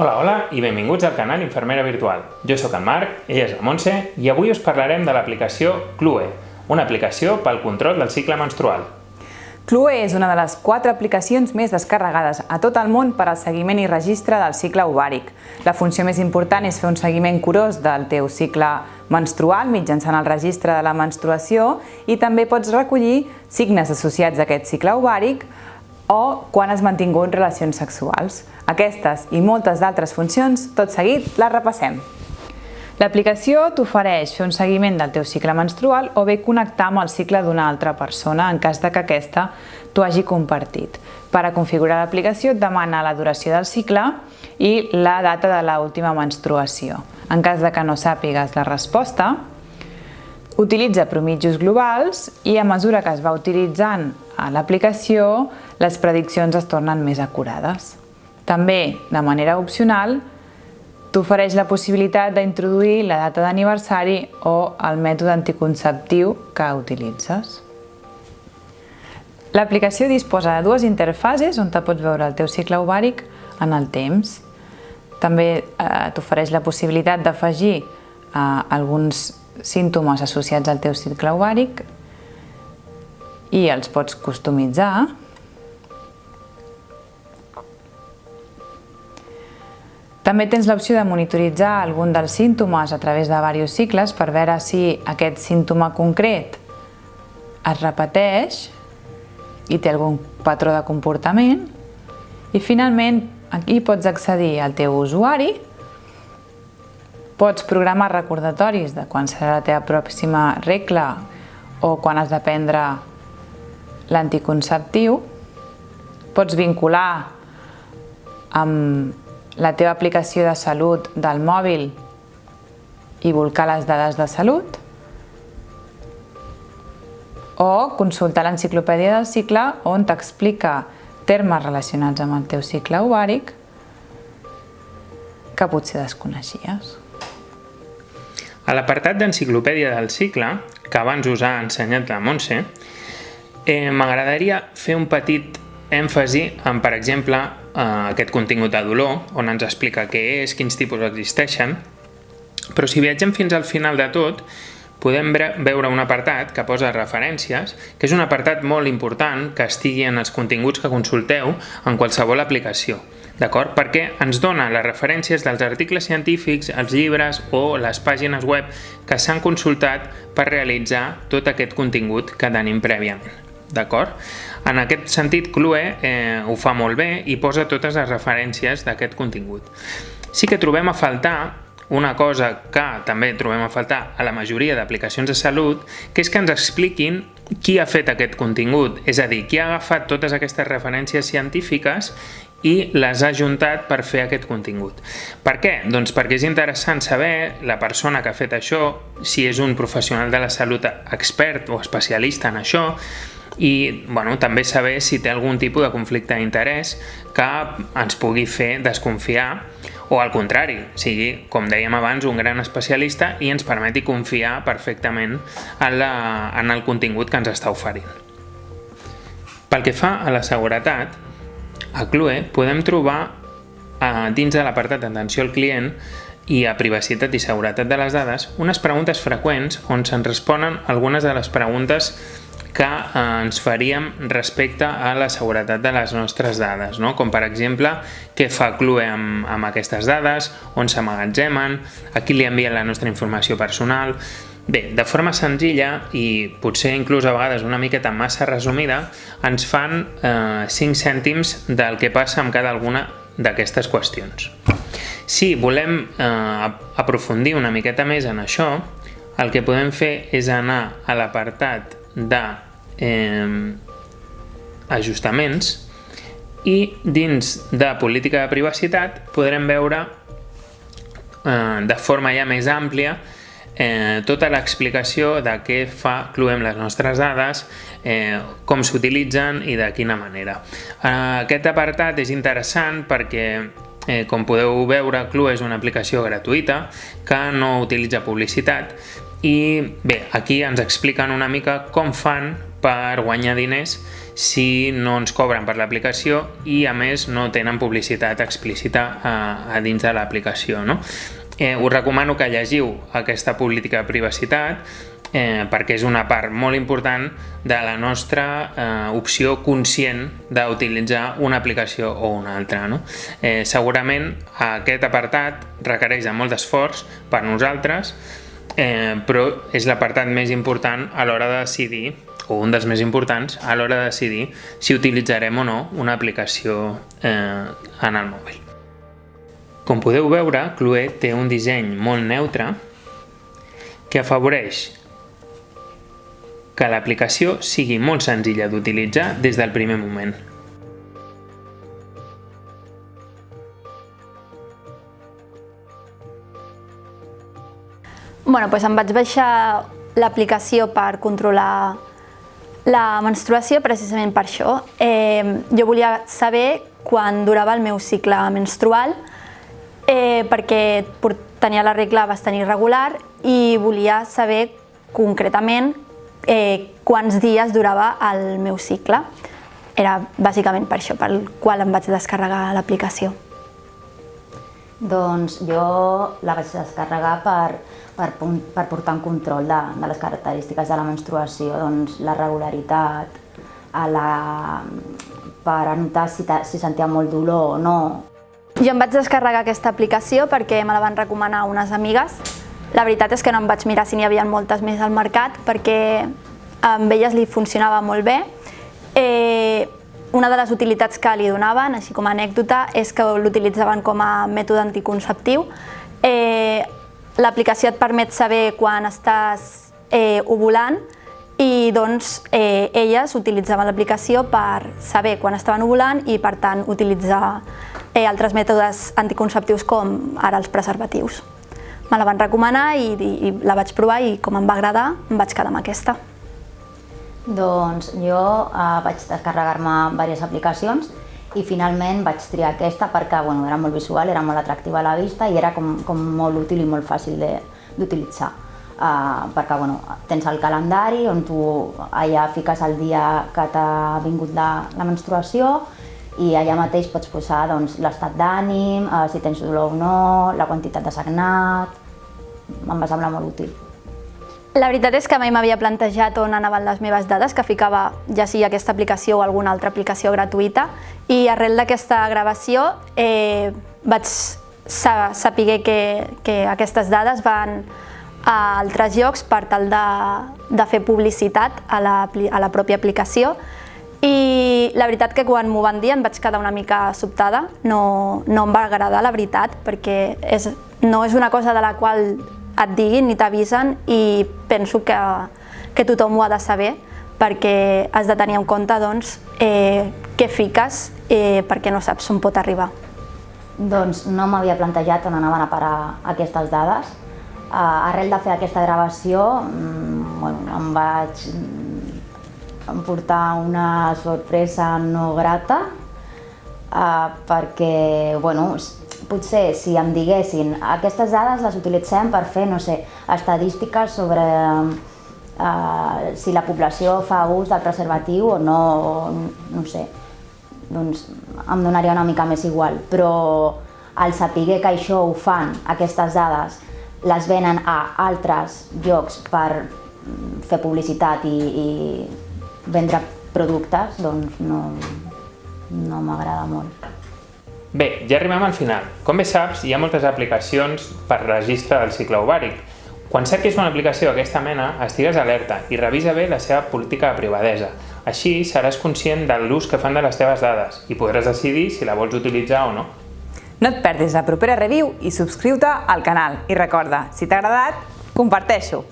Hola, hola i benvinguts al canal Infermera Virtual. Jo sóc el Marc, ella és la Montse i avui us parlarem de l'aplicació Clue, una aplicació pel control del cicle menstrual. Clue és una de les quatre aplicacions més descarregades a tot el món per al seguiment i registre del cicle ovàric. La funció més important és fer un seguiment curós del teu cicle menstrual mitjançant el registre de la menstruació i també pots recollir signes associats a aquest cicle ovàric o quan has mantingut relacions sexuals. Aquestes i moltes d'altres funcions, tot seguit, les repassem. L'aplicació t'ofereix fer un seguiment del teu cicle menstrual o bé connectar amb el cicle d'una altra persona en cas de que aquesta t'ho hagi compartit. Per a configurar l'aplicació et demana la duració del cicle i la data de l'última menstruació. En cas de que no sàpigues la resposta, Utilitza promitjos globals i a mesura que es va utilitzant l'aplicació, les prediccions es tornen més acurades. També, de manera opcional, t'ofereix la possibilitat d'introduir la data d'aniversari o el mètode anticonceptiu que utilitzes. L'aplicació disposa de dues interfaces on te pots veure el teu cicle ovàric en el temps. També eh, t'ofereix la possibilitat d'afegir eh, alguns símptomes associats al teu cicle ovàric i els pots customitzar. També tens l'opció de monitoritzar algun dels símptomes a través de diversos cicles per veure si aquest símptoma concret es repeteix i té algun patró de comportament. I finalment aquí pots accedir al teu usuari Pots programar recordatoris de quan serà la teva pròxima regla o quan has de prendre l'anticonceptiu. Pots vincular amb la teva aplicació de salut del mòbil i volcar les dades de salut o consultar l'enciclopèdia del cicle on t'explica termes relacionats amb el teu cicle ovàric que potser desconeixies. A l'apartat d'enciclopèdia del cicle, que abans us ha ensenyat la Montse, eh, m'agradaria fer un petit èmfasi en, per exemple, eh, aquest contingut de dolor, on ens explica què és, quins tipus existeixen, però si viatgem fins al final de tot, podem veure un apartat que posa referències, que és un apartat molt important que estigui en els continguts que consulteu en qualsevol aplicació d'acord? Perquè ens dona les referències dels articles científics, els llibres o les pàgines web que s'han consultat per realitzar tot aquest contingut que tenim prèviament. D'acord? En aquest sentit, Clue eh, ho fa molt bé i posa totes les referències d'aquest contingut. Sí que trobem a faltar una cosa que també trobem a faltar a la majoria d'aplicacions de salut, que és que ens expliquin qui ha fet aquest contingut, és a dir, qui ha agafat totes aquestes referències científiques i les ha juntat per fer aquest contingut. Per què? Doncs perquè és interessant saber la persona que ha fet això, si és un professional de la salut expert o especialista en això, i bueno, també saber si té algun tipus de conflicte d'interès que ens pugui fer desconfiar o al contrari, sigui, com dèiem abans, un gran especialista i ens permeti confiar perfectament en, la, en el contingut que ens està oferint. Pel que fa a la seguretat, a Clue podem trobar eh, dins de l'apartat d'atenció al client i a privacitat i seguretat de les dades unes preguntes freqüents on se'n responen algunes de les preguntes que eh, ens faríem respecte a la seguretat de les nostres dades, no? com per exemple què fa Clue amb, amb aquestes dades, on s'amagatzemen, a qui li envia la nostra informació personal, Bé, de forma senzilla i potser inclús a vegades una miqueta massa resumida, ens fan eh, 5 cèntims del que passa amb cada alguna d'aquestes qüestions. Si volem eh, aprofundir una miqueta més en això, el que podem fer és anar a l'apartat de eh, ajustaments i dins de política de privacitat podrem veure eh, de forma ja més àmplia eh, tota l'explicació de què fa Clue amb les nostres dades, eh, com s'utilitzen i de quina manera. Eh, aquest apartat és interessant perquè Eh, com podeu veure, Clue és una aplicació gratuïta que no utilitza publicitat i bé, aquí ens expliquen una mica com fan per guanyar diners si no ens cobren per l'aplicació i a més no tenen publicitat explícita a, a dins de l'aplicació. No? Eh, us recomano que llegiu aquesta política de privacitat eh, perquè és una part molt important de la nostra eh, opció conscient d'utilitzar una aplicació o una altra. No? Eh, segurament aquest apartat requereix de molt d'esforç per nosaltres, eh, però és l'apartat més important a l'hora de decidir o un dels més importants a l'hora de decidir si utilitzarem o no una aplicació eh, en el mòbil. Com podeu veure, Clue té un disseny molt neutre que afavoreix que l'aplicació sigui molt senzilla d'utilitzar des del primer moment. Bueno, doncs em vaig baixar l'aplicació per controlar la menstruació precisament per això. Eh, jo volia saber quan durava el meu cicle menstrual eh, perquè tenia la regla bastant irregular i volia saber concretament eh, quants dies durava el meu cicle. Era bàsicament per això, pel qual em vaig descarregar l'aplicació. Doncs jo la vaig descarregar per, per, per portar un control de, de les característiques de la menstruació, doncs la regularitat, a la, per anotar si, si sentia molt dolor o no. Jo em vaig descarregar aquesta aplicació perquè me la van recomanar unes amigues la veritat és que no em vaig mirar si n'hi havia moltes més al mercat perquè amb elles li funcionava molt bé. Una de les utilitats que li donaven, així com a anècdota, és que l'utilitzaven com a mètode anticonceptiu. Eh, L'aplicació et permet saber quan estàs eh, ovulant i doncs eh, elles utilitzaven l'aplicació per saber quan estaven ovulant i per tant utilitzar eh, altres mètodes anticonceptius com ara els preservatius me la van recomanar i, i, i la vaig provar i com em va agradar em vaig quedar amb aquesta. Doncs jo eh, vaig descarregar-me diverses aplicacions i finalment vaig triar aquesta perquè bueno, era molt visual, era molt atractiva a la vista i era com, com molt útil i molt fàcil d'utilitzar. Uh, perquè bueno, tens el calendari on tu allà fiques el dia que t'ha vingut la, la menstruació i allà mateix pots posar doncs, l'estat d'ànim, uh, si tens dolor o no, la quantitat de sagnat, em va semblar molt útil. La veritat és que mai m'havia plantejat on anaven les meves dades, que ficava ja sigui aquesta aplicació o alguna altra aplicació gratuïta, i arrel d'aquesta gravació eh, vaig saber que, que aquestes dades van a altres llocs per tal de, de fer publicitat a la, a la pròpia aplicació. I la veritat que quan m'ho van dir em vaig quedar una mica sobtada, no, no em va agradar la veritat perquè és, no és una cosa de la qual et diguin ni t'avisen i penso que, que tothom ho ha de saber perquè has de tenir en compte doncs, eh, què fiques eh, perquè no saps on pot arribar. Doncs no m'havia plantejat on anaven a parar aquestes dades. Uh, arrel de fer aquesta gravació mm, bueno, em vaig portar una sorpresa no grata uh, perquè bueno, potser si em diguessin aquestes dades les utilitzem per fer, no sé, estadístiques sobre uh, si la població fa ús del preservatiu o no, o, no sé, doncs em donaria una mica més igual, però al saber que això ho fan, aquestes dades, les venen a altres llocs per fer publicitat i, i vendre productes, doncs no, no m'agrada molt. Bé, ja arribem al final. Com bé saps, hi ha moltes aplicacions per registre del cicle ovàric. Quan cerquis una aplicació d'aquesta mena, estigues alerta i revisa bé la seva política de privadesa. Així seràs conscient de l'ús que fan de les teves dades i podràs decidir si la vols utilitzar o no. No et perdis la propera review i subscriu-te al canal. I recorda, si t'ha agradat, comparteixo!